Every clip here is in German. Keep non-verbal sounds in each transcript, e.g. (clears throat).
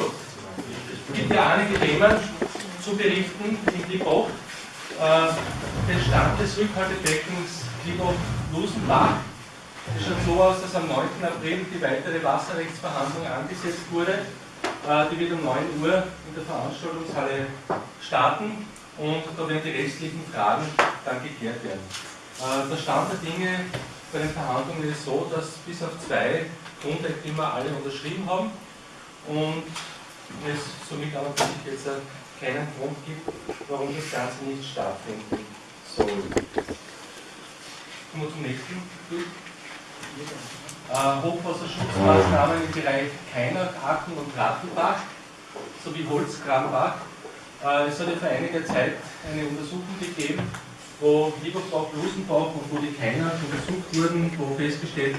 Es gibt ja einige Themen zu berichten in Liebach. Äh, den Stand des Rückhaltebeckens Liebach-Lusenbach. Es schaut so aus, dass am 9. April die weitere Wasserrechtsverhandlung angesetzt wurde. Äh, die wird um 9 Uhr in der Veranstaltungshalle starten und da werden die restlichen Fragen dann geklärt werden. Äh, der Stand der Dinge bei den Verhandlungen ist so, dass bis auf zwei Grundeigentümer alle unterschrieben haben und es somit aber sich jetzt keinen Grund gibt, warum das Ganze nicht stattfinden soll. Kommen wir zum nächsten Bild. Äh, Hochwasserschutzmaßnahmen im Bereich Keiner, Aachen und Rattelbach sowie Holzkrambach. Äh, es hat ja vor einiger Zeit eine Untersuchung gegeben, wo Lieberbach, Blusenbach und wo die Keiner untersucht wurden, wo festgestellt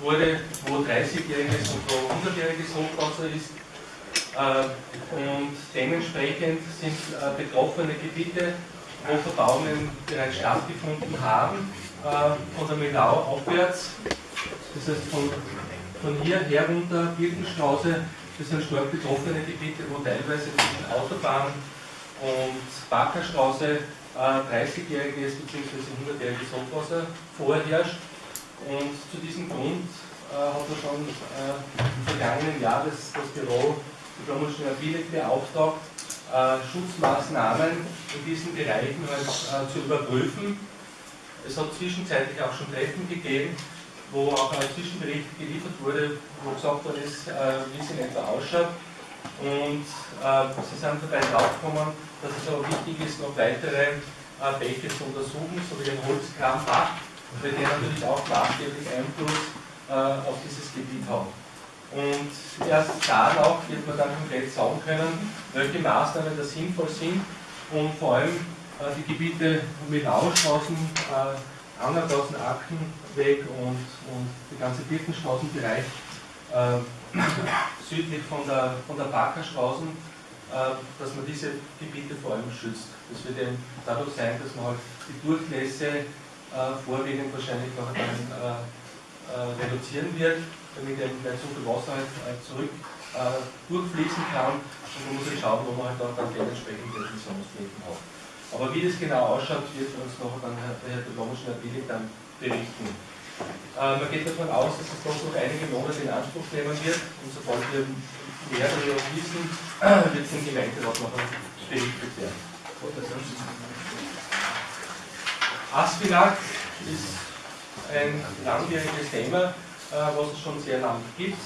wurde, wo 30-jähriges und wo 100-jähriges Hochwasser ist. Äh, und dementsprechend sind äh, betroffene Gebiete, wo Verbauungen bereits stattgefunden haben, äh, von der Milau aufwärts, das heißt von, von hier herunter, Birkenstraße, das sind stark betroffene Gebiete, wo teilweise zwischen Autobahn und Backerstraße 30-jähriges bzw. 100-jähriges Hochwasser vorherrscht. Und zu diesem Grund äh, hat man schon äh, im vergangenen Jahr das, das Büro Diplomischen Ability beauftragt, äh, Schutzmaßnahmen in diesen Bereichen halt, äh, zu überprüfen. Es hat zwischenzeitlich auch schon Treffen gegeben, wo auch ein Zwischenbericht geliefert wurde, wo gesagt worden ist, äh, wie es in etwa ausschaut. Und äh, sie sind dabei draufgekommen, dass es aber wichtig ist, noch weitere Bäche zu untersuchen, so wie den Holzkrambach, weil der natürlich auch maßgeblich Einfluss äh, auf dieses Gebiet haben. Und erst danach wird man dann konkret sagen können, welche Maßnahmen da sinnvoll sind und vor allem äh, die Gebiete mit Ausstraßen, äh, Angergassen, Ackenweg und, und die ganze Birkenstraßenbereich äh, südlich von der, von der Backerstraßen, äh, dass man diese Gebiete vor allem schützt. Das wird eben dadurch sein, dass man halt die Durchlässe äh, vorwiegend wahrscheinlich noch dann äh, äh, reduzieren wird damit eben nicht so viel Wasser halt, halt zurück äh, durchfließen kann und man muss halt schauen, wo man halt dann, dann dementsprechend die Emissionsflächen hat. Aber wie das genau ausschaut, wird uns noch dann Herr Diplomatischen Abilik dann berichten. Äh, man geht davon aus, dass es doch noch einige Monate in Anspruch nehmen wird und sobald wir mehr darüber wissen, (clears throat) wird es im Gemeinderat noch berichtet werden. Aspinat ist ein langwieriges Thema. Äh, was es schon sehr lange gibt.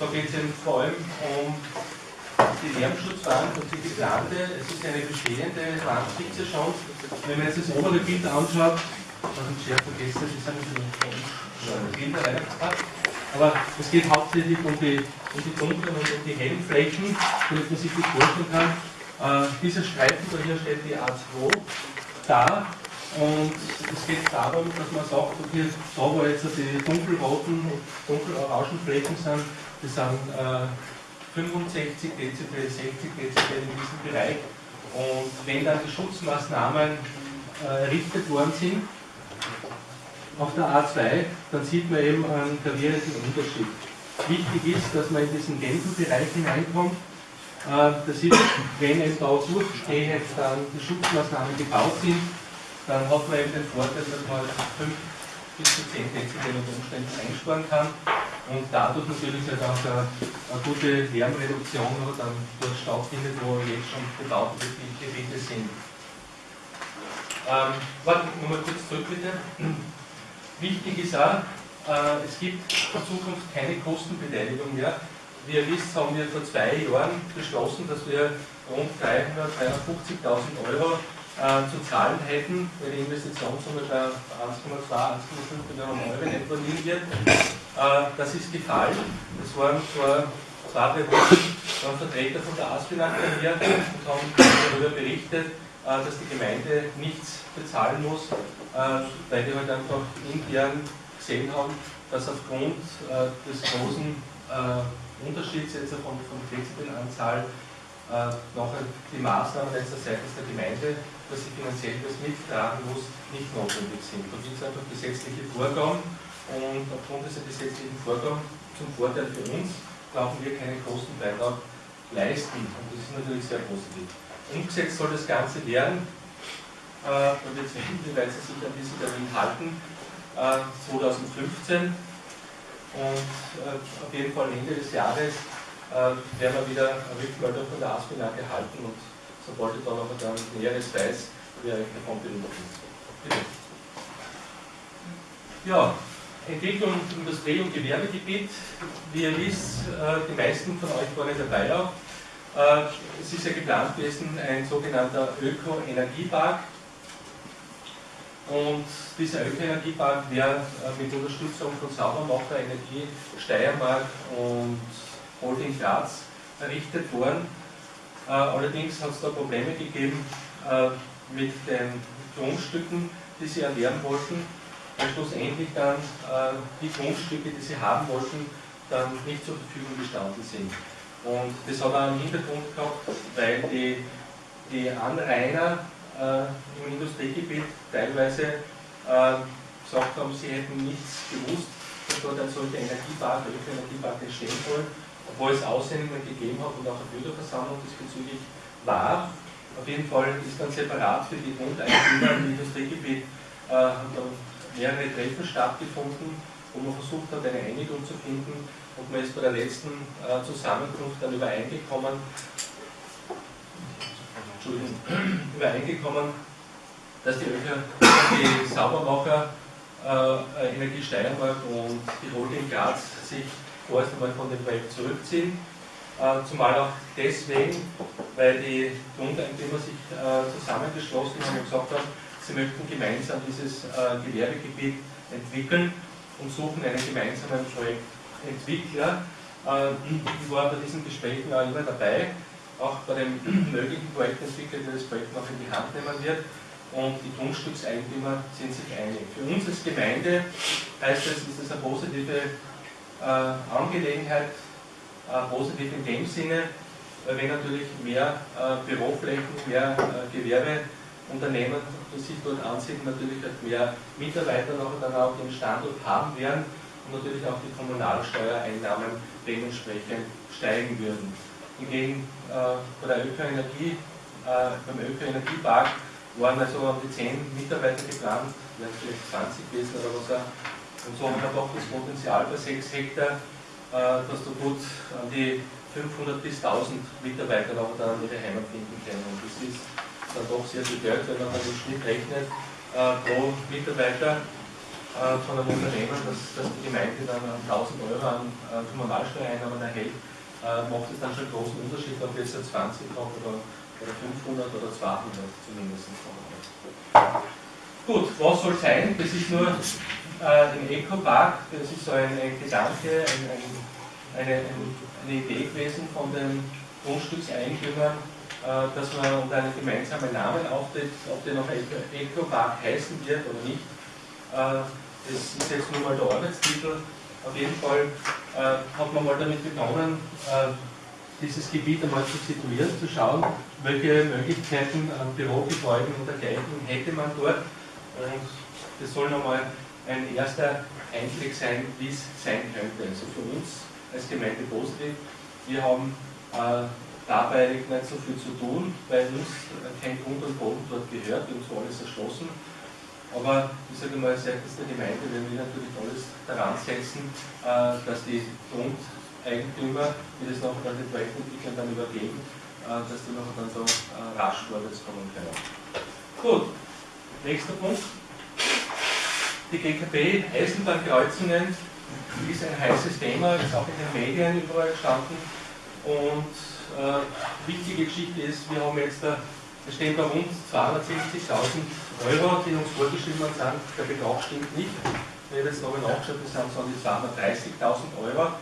Da geht es vor allem um die Lärmschutzwand und die geplante. Es ist eine bestehende Wand, gibt es ja schon. Wenn man jetzt das obere Bild anschaut, was ich sehr vergessen, das ist ein bisschen Bilder reingepackt. Aber es geht hauptsächlich um die, um die dunklen und um die hellen Flächen, damit man sich das vorstellen kann. Äh, dieser Streifen, da hier steht die A2, da und es geht darum, dass man sagt, okay, da wo jetzt die dunkelroten und dunkelorangen Flächen sind, das sind äh, 65 Dezibel, 60 Dezibel in diesem Bereich. Und wenn dann die Schutzmaßnahmen äh, errichtet worden sind, auf der A2, dann sieht man eben einen gravierenden Unterschied. Wichtig ist, dass man in diesen gelben Bereich hineinkommt. Äh, das ist, wenn eben da durchgehend dann die Schutzmaßnahmen gebaut sind, dann hat man eben den Vorteil, dass man 5 bis zu 10 Dezibel unter Umständen einsparen kann und dadurch natürlich halt auch eine, eine gute Lärmreduktion dann dort stattfindet, wo jetzt schon bebaute Gebiete sind. Ähm, warte, nochmal kurz zurück bitte. Wichtig ist auch, äh, es gibt in Zukunft keine Kostenbeteiligung mehr. Wie ihr wisst, haben wir vor zwei Jahren beschlossen, dass wir rund 300.000, 350.000 Euro zu zahlen hätten, weil die Investitionssumme bei 1,2, 1,5 Millionen Euro in etwa liegen wird. Äh, das ist gefallen. Das waren vor zwei, drei Wochen Vertreter von der Aspinat hier und haben darüber berichtet, äh, dass die Gemeinde nichts bezahlen muss, äh, weil die halt einfach intern gesehen haben, dass aufgrund äh, des großen äh, Unterschieds jetzt von, von Dezibelanzahl äh, nachher die Maßnahmen letzter seitens der Gemeinde dass sie finanziell das mittragen muss, nicht notwendig sind. Da gibt es einfach gesetzliche Vorgaben und aufgrund dieser gesetzlichen Vorgaben zum Vorteil für uns brauchen wir keinen Kostenbeitrag leisten. Und das ist natürlich sehr positiv. Umgesetzt soll das Ganze werden, äh, und jetzt weil Sie sich an diesen Termin halten, äh, 2015 und äh, auf jeden Fall Ende des Jahres werden wir wieder eine Rückmeldung von der ASPINA gehalten und sobald ich dann noch ein Näheres weiß, werde ich davon berichten. Ja, Entwicklung Industrie- und Gewerbegebiet. Wie ihr wisst, äh, die meisten von euch waren dabei auch. Äh, es ist ja geplant gewesen, ein sogenannter Öko-Energiepark. Und dieser Öko-Energiepark wäre äh, mit Unterstützung von Saubermacher Energie Steiermark und Holding Graz errichtet worden. Allerdings hat es da Probleme gegeben mit den Grundstücken, die sie erwerben wollten weil schlussendlich dann äh, die Grundstücke, die sie haben wollten, dann nicht zur Verfügung gestanden sind. Und das hat auch einen Hintergrund gehabt, weil die, die Anrainer äh, im Industriegebiet teilweise äh, gesagt haben, sie hätten nichts gewusst, dass dort ein solcher Energiepark, ein Energiepark entstehen soll, obwohl es Aussendungen gegeben hat und auch eine Bürgerversammlung diesbezüglich war. Auf jeden Fall ist dann separat für die Grundeigentümer im Industriegebiet äh, mehrere Treffen stattgefunden, wo man versucht hat, eine Einigung zu finden und man ist bei der letzten äh, Zusammenkunft dann übereingekommen, (clears throat) übereingekommen, dass die, Öker, die Saubermacher äh, Energie Steiermark und die Holding Graz sich vorerst einmal von dem Projekt zurückziehen. Äh, zumal auch deswegen, weil die Grundeigentümer sich äh, zusammengeschlossen haben und gesagt haben, Sie möchten gemeinsam dieses äh, Gewerbegebiet entwickeln und suchen einen gemeinsamen Projektentwickler. Ich war bei diesen Gesprächen auch immer dabei, auch bei dem (clears throat) möglichen Projektentwickler, der das Projekt noch in die Hand nehmen wird. Und die Grundstückseigentümer sind sich einig. Für uns als Gemeinde heißt das, ist das eine positive Angelegenheit, äh, positiv in dem Sinne, weil wir natürlich mehr äh, Büroflächen, mehr äh, Gewerbe Unternehmen, die sich dort ansiedeln, natürlich halt mehr Mitarbeiter noch dann auch den Standort haben werden und natürlich auch die Kommunalsteuereinnahmen dementsprechend steigen würden. Hingegen äh, bei der Ökoenergie, äh, beim Ökoenergiepark waren also um die 10 Mitarbeiter geplant, vielleicht 20 gewesen oder was auch. Und so haben wir doch das Potenzial bei 6 Hektar, äh, dass du gut an die 500 bis 1000 Mitarbeiter auch dann ihre Heimat finden können. Und das ist dann doch sehr viel Geld, wenn man dann im Schnitt rechnet, äh, pro Mitarbeiter äh, von einem Unternehmen, dass, dass die Gemeinde dann 1000 Euro an Kommunalsteuereinnahmen erhält, macht es dann schon einen großen Unterschied, ob jetzt 20 kommt oder, oder 500 oder 200 zumindest. Gut, was soll sein? Das ist nur äh, ein Eco-Park, das ist so ein, ein Gedanke, ein, ein, eine, eine Idee gewesen von den Grundstückseigentümern, äh, dass man unter einem gemeinsamen Namen auftritt, ob der noch Eco-Park heißen wird oder nicht. Äh, das ist jetzt nur mal der Arbeitstitel. Auf jeden Fall äh, hat man mal damit begonnen, dieses Gebiet einmal zu situieren, zu schauen, welche Möglichkeiten an Bürogebäuden und dergleichen hätte man dort. Und das soll nochmal ein erster Einblick sein, wie es sein könnte. Also für uns als Gemeinde positiv. Wir haben dabei nicht so viel zu tun, weil uns kein Grund und Boden dort gehört, uns war alles erschlossen. Aber ich sage mal, seitens der Gemeinde werden wir natürlich alles daran setzen, äh, dass die Grundeigentümer, die das noch an den Projektentwicklern dann übergeben, äh, dass die noch dann so äh, rasch vorwärts kommen können. Gut, nächster Punkt. Die GKB Eisenbahnkreuzungen ist ein heißes Thema, ist auch in den Medien überall gestanden und äh, wichtige Geschichte ist, wir haben jetzt, da stehen bei uns 260.000 Euro, die uns vorgeschrieben sind, der Betrag stimmt nicht. Ich habe jetzt nochmal nachgeschaut, das sind so die 230.000 Euro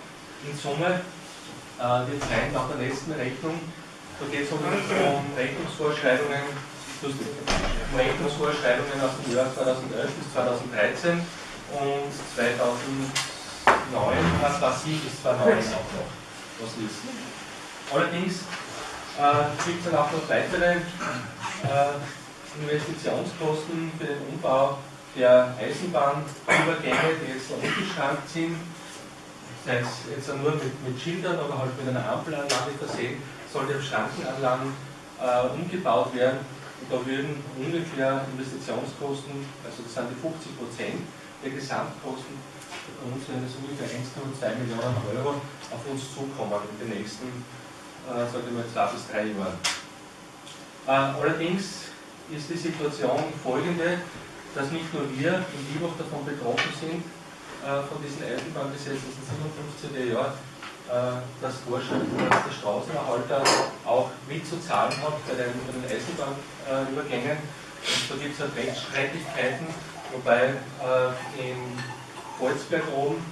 in Summe. Äh, die Zahlen nach der letzten Rechnung, da geht es um Rechnungsvorschreibungen, Rechnungsvorschreibungen aus dem Jahr 2011 bis 2013 und 2009, äh, 2007 bis 2009 auch noch, was ist. Allerdings äh, gibt es dann auch noch weitere äh, Investitionskosten für den Umbau der Eisenbahnübergänge, die jetzt umgeschrankt sind. sei es jetzt nur mit, mit Schildern oder halt mit einer Ampelanlage versehen, sollte auf Schrankenanlagen äh, umgebaut werden. Und da würden ungefähr Investitionskosten, also das sind die 50 Prozent der Gesamtkosten, uns das ungefähr 1,2 Millionen Euro auf uns zukommen in den nächsten, äh, sage ich mal, zwei bis drei Jahren. Äh, allerdings ist die Situation folgende, dass nicht nur wir in Liebach davon betroffen sind, äh, von diesem Eisenbahngesetz aus den 57er Jahren, äh, das vorschreibt, dass der Straßenerhalter auch mitzuzahlen hat bei den, bei den Eisenbahnübergängen. Und da gibt es halt Rechtsstreitigkeiten, wobei äh, in Volzberg oben,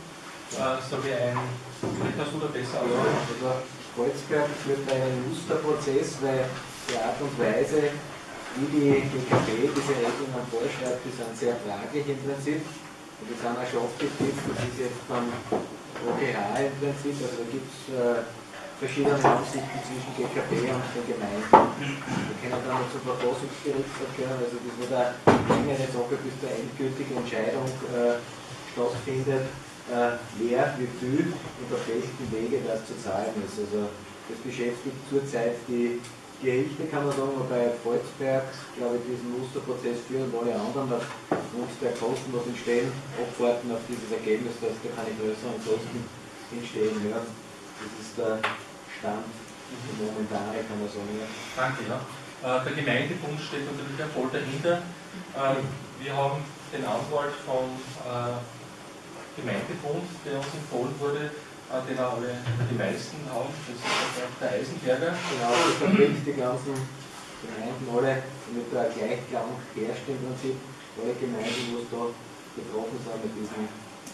äh, so wie ein, vielleicht hast du da besser Also Volzberg führt einen Musterprozess, weil die Art und Weise, wie die GKB diese Regelungen vorschreibt, die sind sehr fraglich im Prinzip. Und die sind auch schon aufgetippt, das ist jetzt beim OGH im Prinzip, also da gibt es äh, verschiedene Ansichten zwischen GKP und den Gemeinden. Wir können dann noch zum Verfassungsgericht verkehren, also das wird eine längere Sache, bis zur endgültige Entscheidung äh, stattfindet, äh, wer, wie viel und auf welchen Wege das zu zahlen ist. Also das beschäftigt zurzeit die Gerichte, kann man sagen, wobei Volzberg, glaube ich, diesen Musterprozess führen und alle anderen aufgrund der Kosten, was entstehen, abwarten auf dieses Ergebnis, dass da keine größeren Kosten entstehen werden. Das ist der Stand, der momentane, kann man sagen. Ja. Danke, ja. Äh, der Gemeindebund steht natürlich ja voll dahinter. Ähm, wir haben den Anwalt vom äh, Gemeindebund, der uns empfohlen wurde, den auch alle, die meisten haben, das ist der Eisenberger. Genau, das vertritt die ganzen Gemeinden alle, damit da ein Gleichklang herrscht im Prinzip, alle Gemeinden, wo es da betroffen sind mit diesen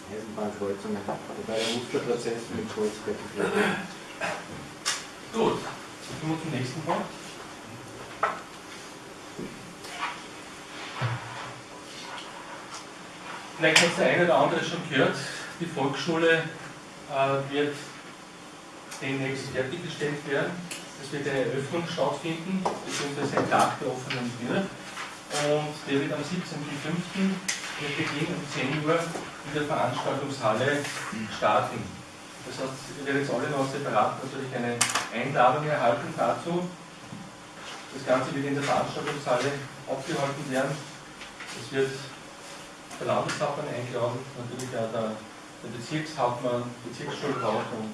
Eisenbahnkreuzungen. Wobei der Musterprozess mit Kreuzberg geführt Gut, kommen wir zum nächsten Punkt. Vielleicht hat der eine oder andere schon gehört, die Volksschule äh, wird demnächst fertiggestellt werden. Es wird eine Eröffnung stattfinden, beziehungsweise ein Tag der offenen Tür. Und der wird am 17.05. mit Beginn um 10 Uhr in der Veranstaltungshalle starten. Das heißt, ihr werdet jetzt alle noch separat natürlich eine Einladung erhalten dazu. Das Ganze wird in der Veranstaltungshalle abgehalten werden. Es wird der Landeshauptmann eingeladen, natürlich auch der der Bezirkshauptmann, Bezirksschulrat und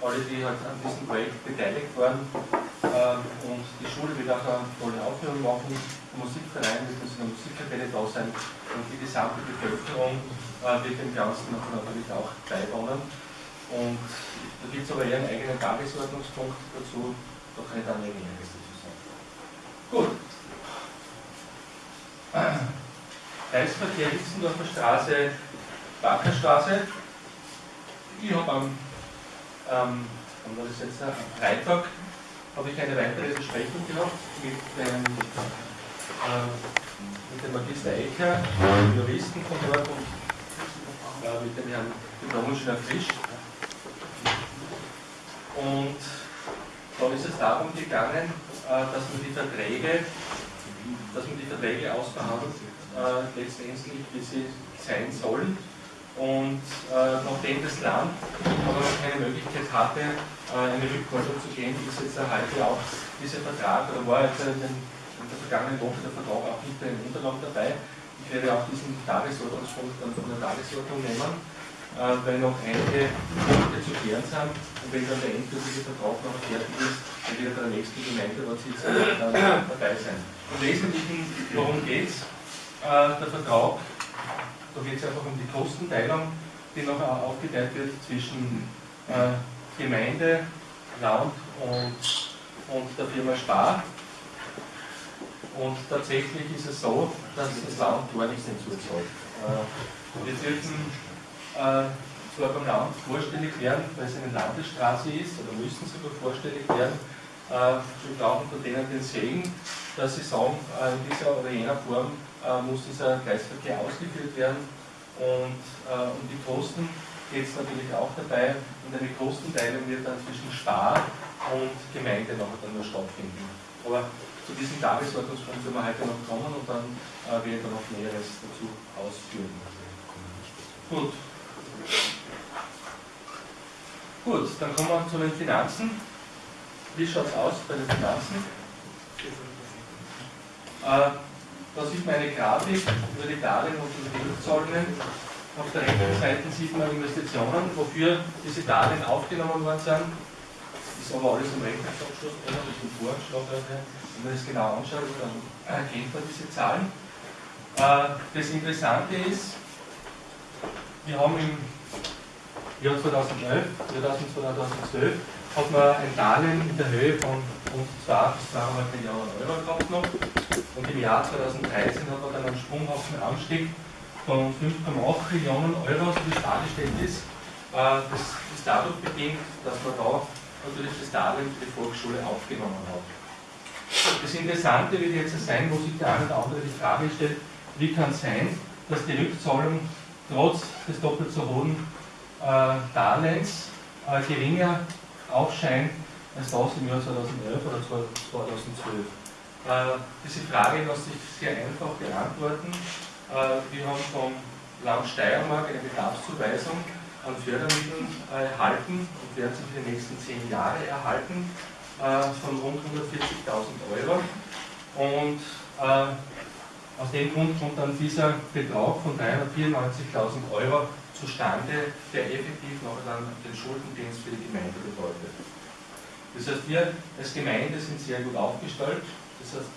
alle, die halt an diesem Projekt beteiligt waren. Ähm, und die Schule wird auch eine tolle Aufführung machen, der Musikverein wird in der Musikkapelle da sein und die gesamte Bevölkerung äh, wird dem Ganzen natürlich auch beiwohnen. Und da gibt es aber eher einen eigenen Tagesordnungspunkt dazu, da kann ich dann Näheres dazu sagen. Gut. (clears throat) Kreisverkehr Hitzendorfer Straße Backerstraße. Ich habe am, ähm, war das jetzt, am Freitag habe ich eine weitere Besprechung gehabt mit dem, äh, mit dem Magister Ecker, dem Juristen von dort und äh, mit dem Herrn Diplom-Ingenieur Frisch. Und da ist es darum gegangen, äh, dass man die Verträge, dass man die Verträge ausverhandelt, äh, letztendlich wie sie sein sollen und äh, nachdem das Land aber keine Möglichkeit hatte, äh, eine Rückforderung zu gehen, ist jetzt heute auch dieser Vertrag, oder war jetzt in, den, in der vergangenen Woche der Vertrag auch bei den Unterlagen dabei. Ich werde auch diesen Tagesordnungspunkt dann von der Tagesordnung nehmen, äh, weil noch einige Punkte zu klären sind. Und wenn dann der endgültige Vertrag noch fertig ist, dann wird bei der nächsten Gemeinderatssitzung dabei sein. Im Wesentlichen, worum geht es? Äh, der Vertrag da geht es einfach um die Kostenteilung, die noch aufgeteilt wird zwischen äh, Gemeinde, Land und, und der Firma Spar. Und tatsächlich ist es so, dass das Land gar nichts hinzuzahlt. Äh, wir dürfen äh, zwar beim Land vorstellig werden, weil es eine Landesstraße ist, oder müssen sogar vorstellig werden. Äh, wir brauchen von denen den Segen, dass sie sagen, äh, in dieser oder jener Form äh, muss dieser Kreisverkehr ausgeführt werden und äh, um die Kosten geht es natürlich auch dabei und eine Kostenteilung wird dann zwischen Spar und Gemeinde noch dann nur stattfinden. Aber zu diesem Tagesordnungspunkt werden wir heute noch kommen und dann äh, werde ich noch Näheres dazu ausführen. Gut. Gut, dann kommen wir zu den Finanzen. Wie schaut es aus bei den Finanzen? Äh, da sieht man eine Grafik über die Darlehen und die Rückzahlungen. Auf der rechten Seite sieht man Investitionen, wofür diese Darlehen aufgenommen worden sind. Ist aber alles im Rechnungsabschluss das ist im Voranschlag. Wenn man das genau anschaut, dann erkennt man diese Zahlen. Äh, das Interessante ist, wir haben im Jahr 2011, 2012 hat man ein Darlehen in der Höhe von rund 2 bis 2,5 Millionen Euro gehabt noch. Und im Jahr 2013 hat man dann einen sprunghaften Anstieg von 5,8 Millionen Euro, so wie es dargestellt ist. Äh, das ist dadurch bedingt, dass man da natürlich das Darlehen für die Volksschule aufgenommen hat. Das Interessante wird jetzt sein, wo sich der eine oder andere die Frage stellt, wie kann es sein, dass die Rückzahlung trotz des doppelt so hohen äh, Darlehens äh, geringer aufscheint als das im Jahr 2011 oder 2012. Äh, diese Frage lässt sich sehr einfach beantworten. Äh, wir haben vom Land Steiermark eine Bedarfszuweisung an Fördermitteln äh, erhalten und werden sie für die nächsten zehn Jahre erhalten äh, von rund 140.000 Euro. Und äh, aus dem Grund kommt dann dieser Betrag von 394.000 Euro zustande, der effektiv noch dann den Schuldendienst für die Gemeinde bedeutet. Das heißt, wir als Gemeinde sind sehr gut aufgestellt. Das heißt,